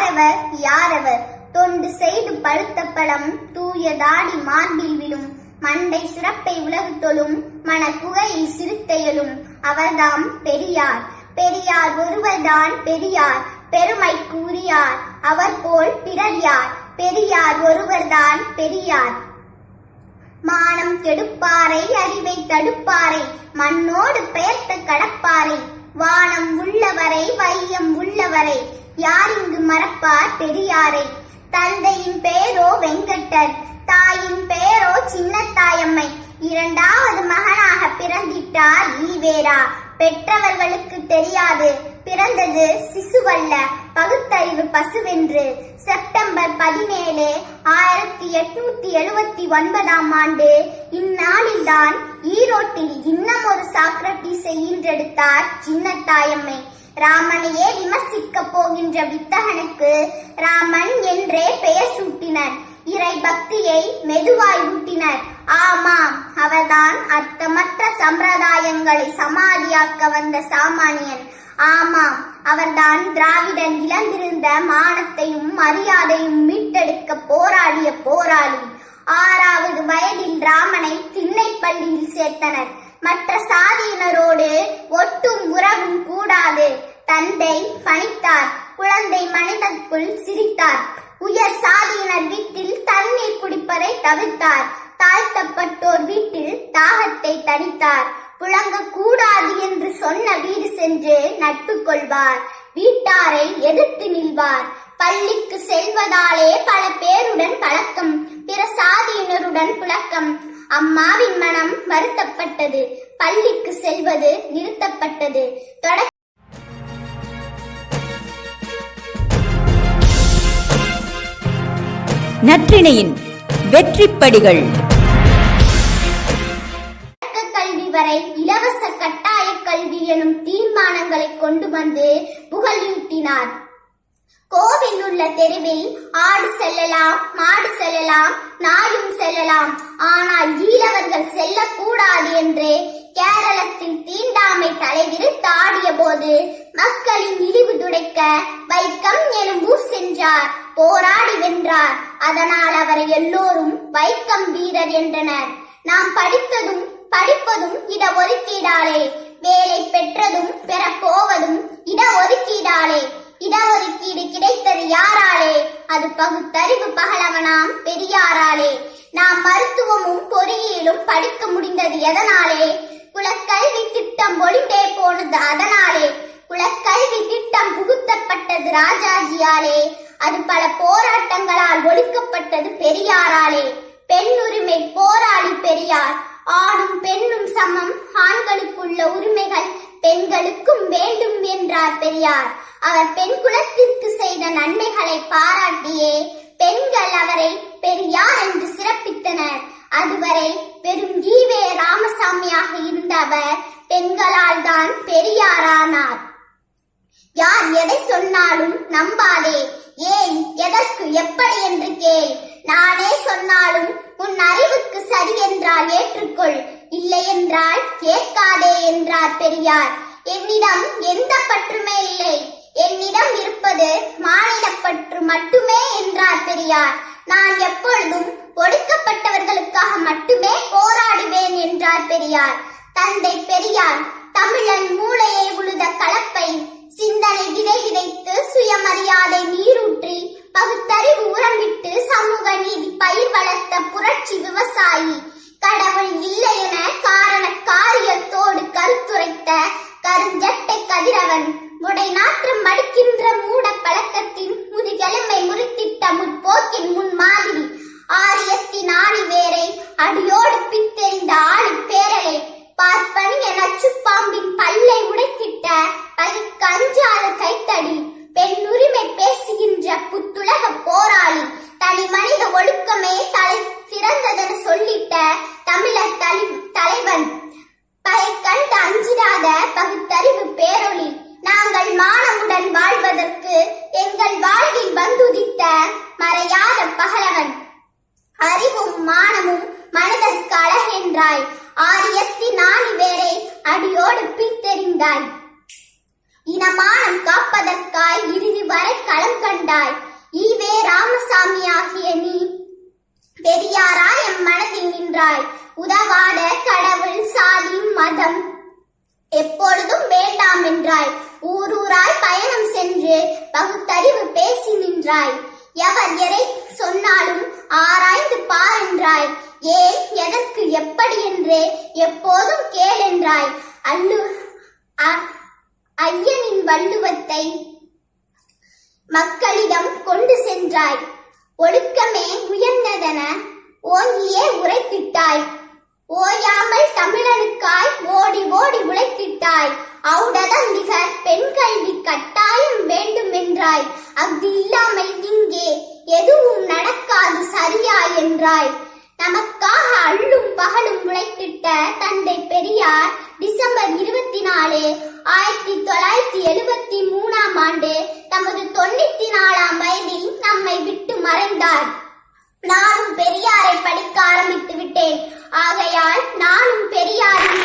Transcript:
யாரவர் யாரவர்? தொண்டு செய்து பழுத்த பழம் தூய தாடி மார்பில் விழும் மண்டை சிறப்பை உலகு தொழும் மனக்குகையில் சிறுத்தையலும் அவர்தாம் பெரியார். பெரியார் ஒருவர்தான் பெரியார். பெருமை கூறியார் அவர் போல் பிறர் யார்? பெரியார் ஒருவர்தான் பெரியார். மானம் கெடுப்பாரை அறிவை தடுப்பாரை. மண்ணோடு பெயர்த்த கடப்பாரை. வானம் உள்ளவரை வையம் உள்ளவரை. யார் இங்கு மறப்பார் பெரியாரை? தந்தையின் பெயரோ வெங்கட்டர் தாயின் பெயரோ சின்னத்தாயம்மை. இரண்டாவது மகனாக பிறந்திட்டார் ஈவேரா. பெற்றவர்களுக்கு தெரியாது பிறந்தது சிசுவல்ல பகுத்தறிவு பசுவென்று. செப்டம்பர் பதினேழு ஆயிரத்தி எட்நூத்தி எழுபத்தி ஒன்பதாம் ஆண்டு இந்நாளில்தான் ஈரோட்டில் இன்னும் ஒரு சாக்ரட்டிஸை ஈன்றெடுத்தார் சின்னத்தாயம்மை. ராமனையே விமர்சிக்க போகின்ற வித்தகனுக்கு ராமன் என்றே பெயர் சூட்டினர். இறை பக்தியை மெதுவாய் ஊட்டினர். ஆமாம் அவர்தான் அர்த்தமற்ற சம்பிரதாயங்களை சமாதியாக்க வந்த சாமானியன். ஆமாம் அவர்தான் திராவிடன் இழந்திருந்த மானத்தையும் மரியாதையும் மீட்டெடுக்க போராடிய போராளி. ஆறாவது வயதில் ராமனை திண்ணைப்பள்ளியில் சேர்த்தனர். மற்ற சாதியினரோடு ஒட்டும் உறவும் கூடாது. தந்தை பணித்தார் குழந்தை மனிதக்குள் சிரித்தார். உயர் சாதியினர் வீட்டில் தண்ணீர் குடிப்பதை தவிர்த்தார். தாழ்த்தப்பட்டோர் வீட்டில் தாகத்தை தணித்தார். புழங்க கூடாது என்று சொன்ன வீடு சென்று நட்பு கொள்வார். வீட்டாரை எதிர்த்து நில்வார். பள்ளிக்கு செல்வதாலே பல பேருடன் பழக்கம் பிற சாதியினருடன் புழக்கம் அம்மாவின் மனம் வருத்தப்பட்டது. பள்ளிக்கு செல்வது நிறுத்தப்பட்டது. தொடக்க நற்றிணையின் வெற்றிப்படிகள். கல்வி வரை இலவச கட்டாய கல்வி எனும் தீர்மானங்களை கொண்டு வந்து புகழூட்டினார். கோவில் உள்ள தெருவில் ஆடு செல்லலாம் மாடு செல்லலாம் நாயும் செல்லலாம். ஆனால் ஈழவர்கள் செல்லக்கூடாது என்று கேரளத்தின் தீண்டாமை தலைவிரு தாடிய போது மக்களின் இழிவு துடைக்க வைக்கம் எனும் ஊர் சென்றார் போராடி வென்றார். அதனால் அவரை எல்லோரும் வைக்கம் வீரர் என்றனர். நாம் படித்ததும் படிப்பதும் இட ஒதுக்கீடாலே. வேலை பெற்றதும் பெறப்போவதும் இட ஒதுக்கீடாலே. இடஒதுக்கீடு கிடைத்தது யாராலே? அது பகுத்தறிவு பகலவனாம் பெரியாராலே. நாம் மருத்துவமும் பொறியியலும் படிக்க முடிந்தது எதனாலே? குலக்கல்வி திட்டம் ஒளிந்தே போனது அதனாலே. குலக்கல்வி திட்டம் புகுத்தப்பட்டது ராஜாஜியாலே. அது பல போராட்டங்களால் ஒடுக்கப்பட்டது பெரியாராலே. பெண் உரிமை போராளி பெரியார். ஆணும் பெண்ணும் சமம். ஆண்களுக்குள்ள உரிமைகள் பெண்களுக்கும் வேண்டும் என்றார் பெரியார். அவர் பெண் குலத்திற்கு செய்த நன்மைகளை பாராட்டியே பெண்கள் அவரை பெரியார் என்று சிறப்பித்தனர். அதுவரை பெரும் ஈவே ராமசாமியாக இருந்த அவர் பெண்களால் தான் பெரியாரானார். யார் எதை சொன்னாலும் நம்பாதே ஏன் எதற்கு எப்படி என்று கேள். நானே சொன்னாலும் உன் அறிவுக்கு சரி என்றால் ஏற்றுக்கொள் இல்லை என்றால் கேட்காதே என்றார் பெரியார். என்னிடம் எந்த பற்றுமே இல்லை. என்னிடம் இருப்பது மாநிலப்பற்று மட்டுமே என்றார் பெரியார். நான் எப்பொழுதும் ஒடுக்கப்பட்டவர்களுக்காக மட்டுமே போராடுவேன் என்றார் பெரியார். தந்தை பெரியார் தமிழன் மூளையை உழுத கலப்பை சிந்தனை விதை விதைத்து சுயமரியாதை நீரூற்றி பகுத்தறிவு உரமிட்டு சமூக நீதி பயிர் வளர்த்த புரட்சி விவசாயி கடவுள் இல்லை என காரண காரியத்தோடு கருத்துரைத்த நாற்றம் மடிக்கின்ற மூட பழக்க என்றாய். ஆரியத்தின் ஆணி வேரை அடியோடு பிரித்தெறிந்தாய் இனமானம் காப்பதற்காய் இறுதி வரை களம் கண்டாய். ஈவே ராமசாமி ஆகிய நீ பெரியாரா எம் மனதில் நின்றாய். உதவாத கடவுள் சாதி மதம் எப்பொழுதும் வேண்டாம் என்றாய். ஊரூராய் பயணம் சென்று பகுத்தறிவு பேசி நின்றாய். எவர் எதை சொன்னாலும் ஆராய்ந்து பார் என்றாய். ஏன் எதற்கு எப்படி என்றே எப்போதும் கேள் என்றாய். அல்லு ஐயனின் வள்ளுவத்தை மக்களிடம் கொண்டு சென்றாய். ஒழுக்கமே உயர்ந்ததென ஓங்கியே உரைத்திட்டாய். ஓயாமல் தமிழனுக்காய் ஓடி ஓடி உழைத்திட்டாய். அவுடதம் மிக பெண் கல்வி கட்டாயம் வேண்டும் என்றாய் அஃது இல்லாமல் இங்கே எதுவும் நடக்காது சரியா என்றாய். நமக்காக அள்ளும் பகலும் உழைத்திட்ட தந்தை பெரியார் டிசம்பர் இருபத்தி நாலு ஆயிரத்தி தொள்ளாயிரத்தி எழுபத்தி மூணாம் ஆண்டு தமது தொண்ணூத்தி நாலாம் வயதில் நம்மை விட்டு மறைந்தார். நானும் பெரியாரை படிக்க ஆரம்பித்து விட்டேன். ஆகையால் நானும் பெரியாரின்